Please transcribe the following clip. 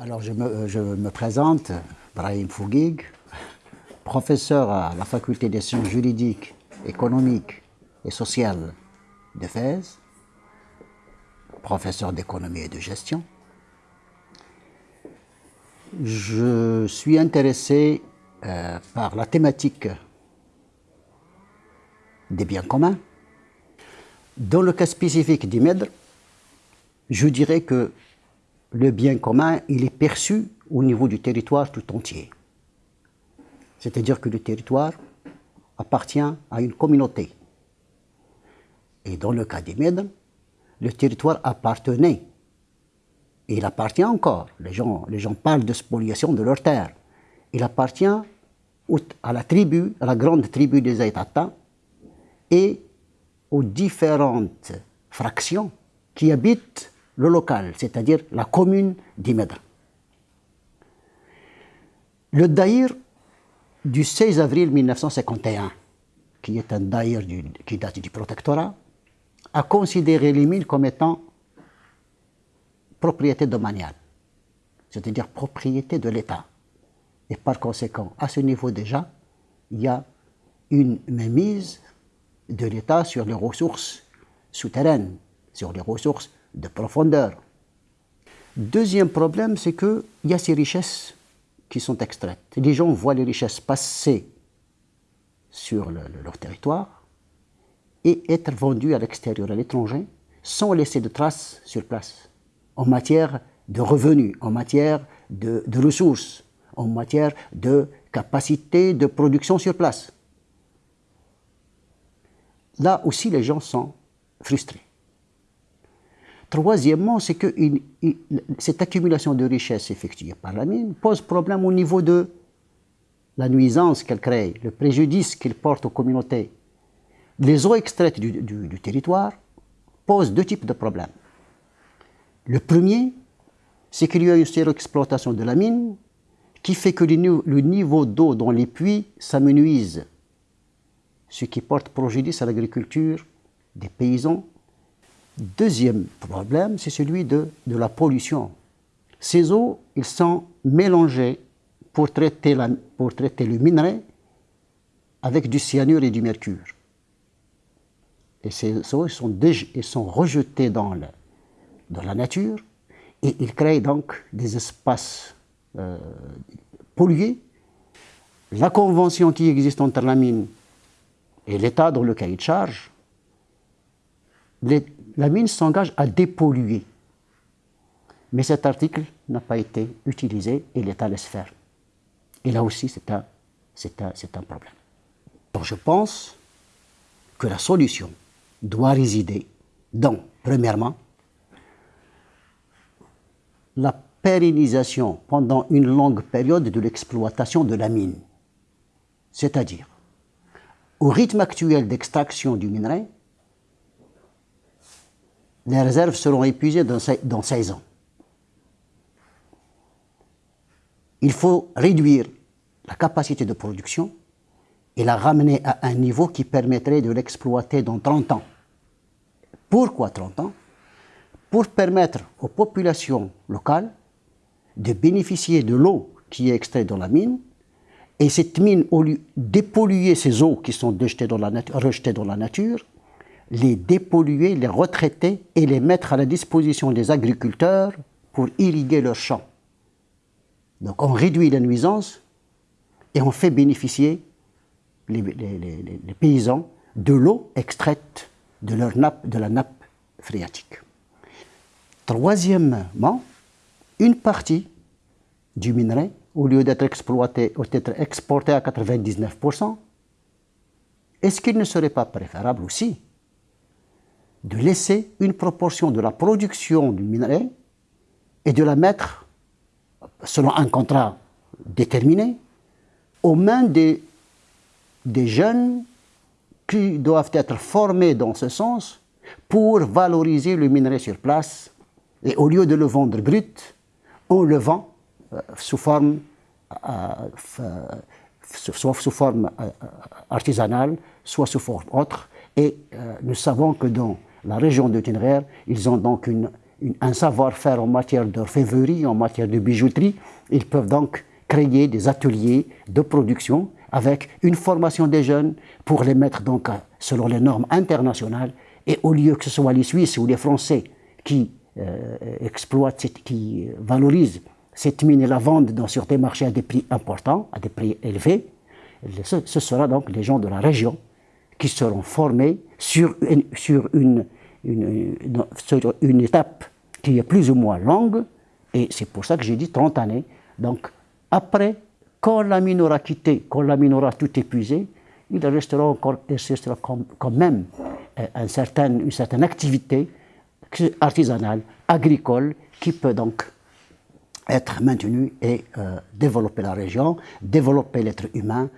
Alors je me, je me présente, Brahim Fougig, professeur à la faculté des sciences juridiques, économiques et sociales de Fès, professeur d'économie et de gestion. Je suis intéressé euh, par la thématique des biens communs. Dans le cas spécifique d'Imèdre, je dirais que le bien commun, il est perçu au niveau du territoire tout entier. C'est-à-dire que le territoire appartient à une communauté. Et dans le cas des Médens, le territoire appartenait, il appartient encore, les gens, les gens parlent de spoliation de leur terre, il appartient à la tribu, à la grande tribu des Aïtata, et aux différentes fractions qui habitent le local, c'est-à-dire la commune d'Imedra. Le daïr du 16 avril 1951, qui est un daïr qui date du protectorat, a considéré les mines comme étant propriété domaniale, c'est-à-dire propriété de l'État. Et par conséquent, à ce niveau déjà, il y a une mainmise de l'État sur les ressources souterraines, sur les ressources de profondeur. Deuxième problème, c'est qu'il y a ces richesses qui sont extraites. Les gens voient les richesses passer sur leur territoire et être vendues à l'extérieur, à l'étranger, sans laisser de traces sur place, en matière de revenus, en matière de, de ressources, en matière de capacité de production sur place. Là aussi, les gens sont frustrés. Troisièmement, c'est que cette accumulation de richesses effectuée par la mine pose problème au niveau de la nuisance qu'elle crée, le préjudice qu'elle porte aux communautés. Les eaux extraites du, territoire posent deux types de problèmes. Le premier, c'est qu'il y a une surexploitation de la mine qui fait que le niveau d'eau dans les puits s'amenuise, ce qui porte préjudice à l'agriculture des paysans Deuxième problème, c'est celui de, la pollution. Ces eaux, ils sont mélangées pour traiter, pour traiter le minerai avec du cyanure et du mercure. Et ces eaux sont, sont rejetées dans, dans, la nature et ils créent donc des espaces euh, pollués. La convention qui existe entre la mine et l'État dans le cahier de charge la mine s'engage à dépolluer. Mais cet article n'a pas été utilisé et l'État laisse faire. Et là aussi, c'est un, un, problème. Donc je pense que la solution doit résider dans, premièrement, la pérennisation pendant une longue période de l'exploitation de la mine. C'est-à-dire, au rythme actuel d'extraction du minerai, les réserves seront épuisées dans 16 ans. Il faut réduire la capacité de production et la ramener à un niveau qui permettrait de l'exploiter dans 30 ans. Pourquoi 30 ans? Pour permettre aux populations locales de bénéficier de l'eau qui est extraite dans la mine, et cette mine, au lieu dépolluer ces eaux qui sont rejetées dans la nature, les dépolluer, les retraiter et les mettre à la disposition des agriculteurs pour irriguer leurs champs. Donc on réduit la nuisance et on fait bénéficier les, paysans de l'eau extraite de, de la nappe phréatique. Troisièmement, une partie du minerai, au lieu d'être exploité, ou d'être exporté à 99%, est-ce qu'il ne serait pas préférable aussi de laisser une proportion de la production du minerai et de la mettre, selon un contrat déterminé, aux mains des, des jeunes qui doivent être formés dans ce sens pour valoriser le minerai sur place. Et au lieu de le vendre brut, on le vend euh, sous forme, euh, euh, soit sous forme artisanale, soit sous forme autre. Et nous savons que dans la région de Tinrer, ils ont donc un savoir-faire en matière d'orfèvrerie, en matière de bijouterie. Ils peuvent donc créer des ateliers de production avec une formation des jeunes pour les mettre donc selon les normes internationales. Et au lieu que ce soit les Suisses ou les Français qui euh, exploitent, qui valorisent cette mine et la vendent dans, sur des marchés à des prix importants, à des prix élevés, ce sera donc les gens de la région qui seront formés sur une, sur une, une, une étape qui est plus ou moins longue, et c'est pour ça que j'ai dit 30 années. Donc, après quand la mine aura quitté, quand la mine aura tout épuisé, il restera encore, il restera quand même euh, une certaine, une certaine activité artisanale, agricole, qui peut donc être maintenue et euh, développer la région, développer l'être humain,